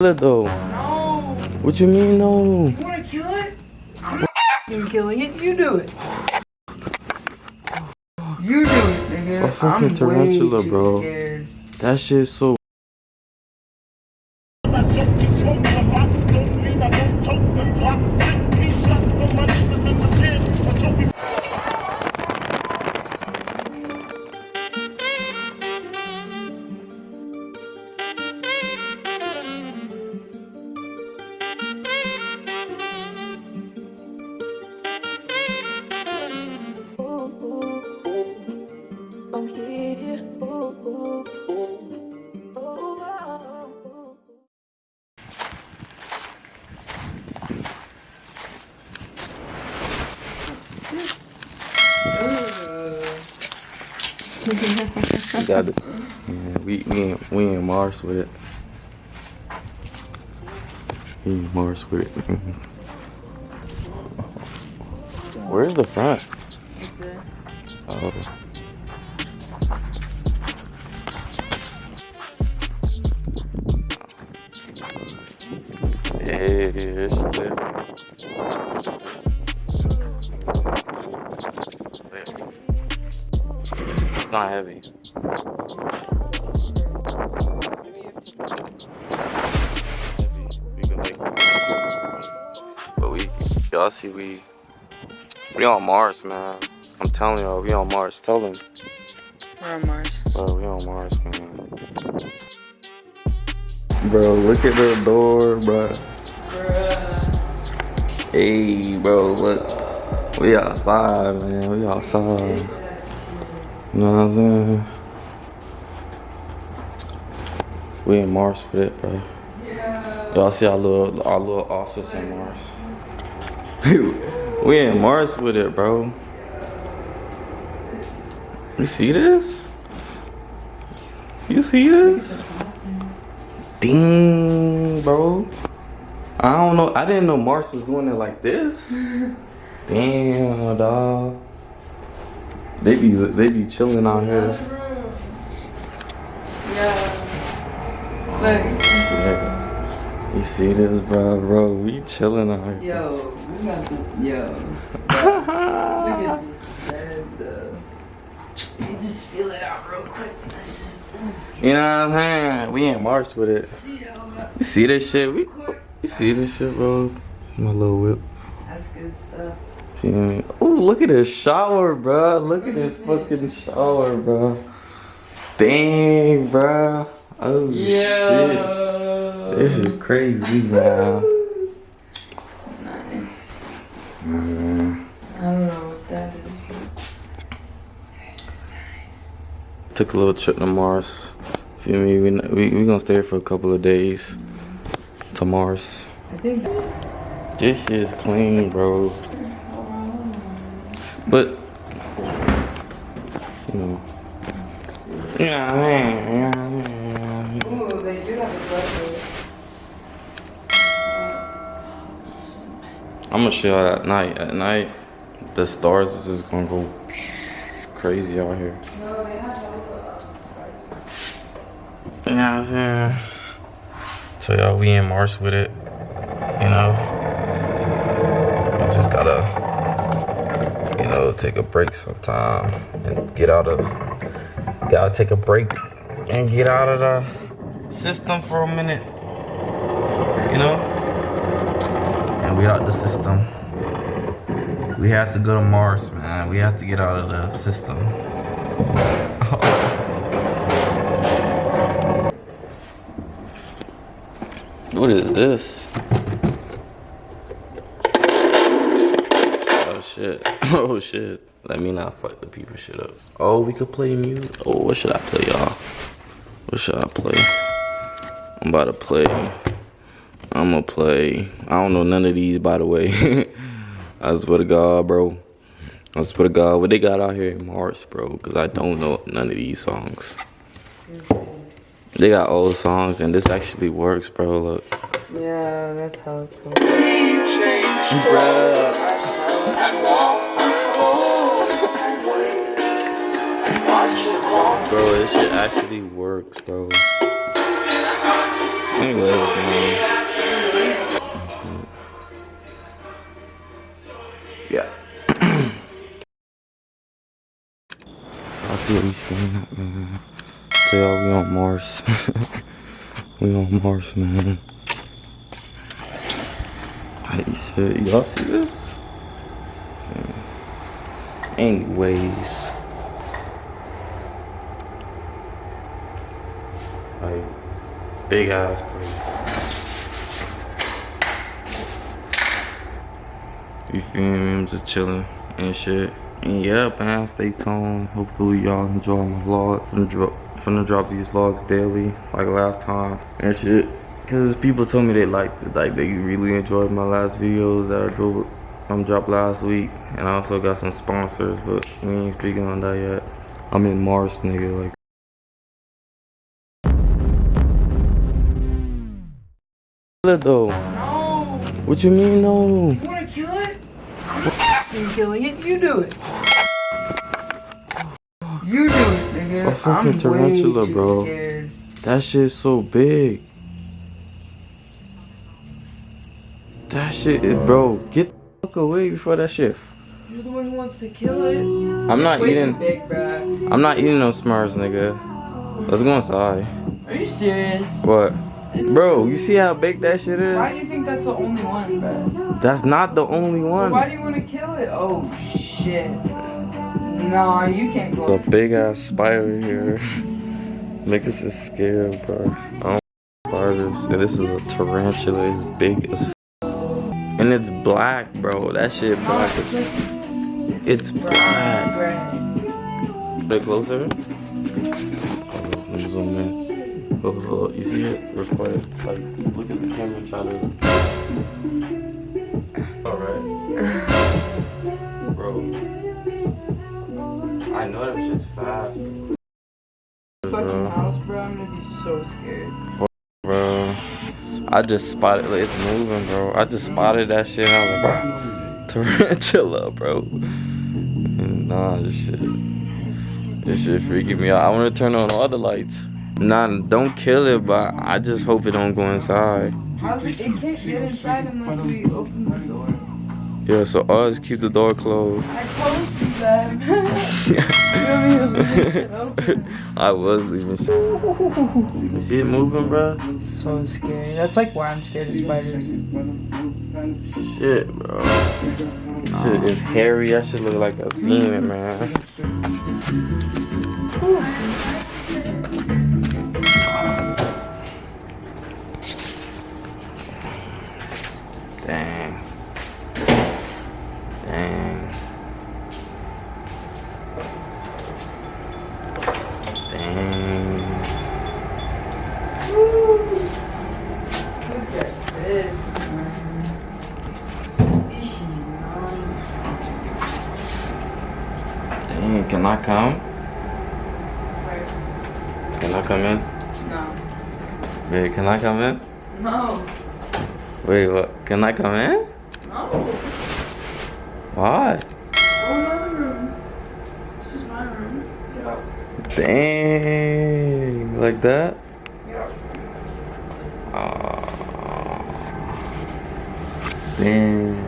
kill it though. No. What you mean no? You wanna kill it? I'm not killing it. You do it. You do it, nigga. A fucking I'm tarantula, bro. Scared. That shit's so. We got it. Yeah, we we in, we in Mars with it. We in Mars with it. Mm-hmm. Where's the front? Oh. Hey, it's lit. Not heavy. We can like, but we, y'all see we, we on Mars, man. I'm telling y'all, we on Mars. Tell them, We're on Mars. bro, we on Mars, man. Bro, look at the door, bro. Hey, bro, look. We outside, man. We outside. You know what uh, I'm saying? We in Mars with it, bro. Y'all see our little our little office in Mars. we in Mars with it, bro. You see this? You see this? Ding, bro. I don't know. I didn't know Mars was doing it like this. Damn, dog. They be they be chilling out here. Yeah. Look. Yeah. You see this, bro, bro? We chilling out here. Yo, we got the yo. Look at this bed though. You just feel it out real quick. Let's just You know what I'm saying? We in Mars with it. see You see this shit? We you see this shit, bro? See my little whip. That's good stuff. Ooh, look at this shower, bro. Look at this fucking shower, bro. Dang, bro. Oh shit. This is crazy, man. Nice. Mm. I don't know what that is. Took a little trip to Mars. Feel me? We we we gonna stay here for a couple of days to Mars. I think This is clean, bro. But you know. Yeah, yeah, Ooh, they do have a butler. I'm gonna show y'all at night. At night, the stars is just gonna go crazy out here. No, they have a uh, You know what I'm saying? So y'all, we in Mars with it. You know, break sometime and get out of. Gotta take a break and get out of the system for a minute. You know, and we out the system. We have to go to Mars, man. We have to get out of the system. What is this? Shit. Oh shit. Let me not fuck the people shit up. Oh, we could play music. Oh, what should I play, y'all? What should I play? I'm about to play. I'm gonna play. I don't know none of these, by the way. I swear to God, bro. I swear to God, what they got out here in Mars, bro? Because I don't know none of these songs. They got old songs, and this actually works, bro. Look. Yeah, that's hella cool. Bruh. This shit actually works, bro. Anyways, man. Yeah. I'll see what we staying at, man. So y'all, we on Mars. we on Mars, man. Hey, shit, y'all see this? Anyways. Like, big ass place. You feel me? I'm just chilling and shit. And yeah, man, stay tuned. Hopefully y'all enjoy my vlog. Finna drop, finna drop these vlogs daily, like last time and shit. Cause people told me they liked it, like they really enjoyed my last videos that I drove, um, dropped last week. And I also got some sponsors, but we ain't speaking on that yet. I'm in Mars, nigga, like. It though. No. What you mean no? You wanna kill it? I'm killing it. You do it. You do it, nigga. A fucking I'm tarantula, way too bro. Scared. That shit's so big. That shit is, bro. Get the fuck away before that shit. You're the one who wants to kill it. I'm not eating. Big. I'm not eating no Smurfs, nigga. Let's go inside. Are you serious? What? Bro, you see how big that shit is? Why do you think that's the only one, Bro? That's not the only So why do you want to kill it? Oh shit. Nah, you can't go. The big ass spider here. Niggas is scared, bro. I don't spiders. And this is a tarantula. It's big as f- And it's black, bro. That shit No, black. it's like It's black. gray. Bit closer. Oh, let me zoom in. Hold. You see it? Record. Like, look at the camera and try to. Alright. Bro. I know that shit's fast. Fucking house, bro. I'm gonna be so scared. bro. I just spotted like, it's moving, bro. I just spotted that shit I was like, bro, tarantula, bro. Nah, this shit. This shit freaking me out. I wanna turn on all the lights. Nah, don't kill it, but I just hope it don't go inside. How's it? It can't get inside unless we open the door. Yeah, so us keep the door closed. I told you that. you want me to leave this shit open? I was leaving shit. You see it moving, bro? So scary. That's like why I'm scared of spiders. Shit, bro. Shit is hairy. That should look like a demon, man. Dang, can I come? Where? Can I come in? No. Wait, can I come in? No. Wait, what? Can I come in? No. Why? Go in another room. This is my room. Get up. Dang, like that? Get. Oh, dang.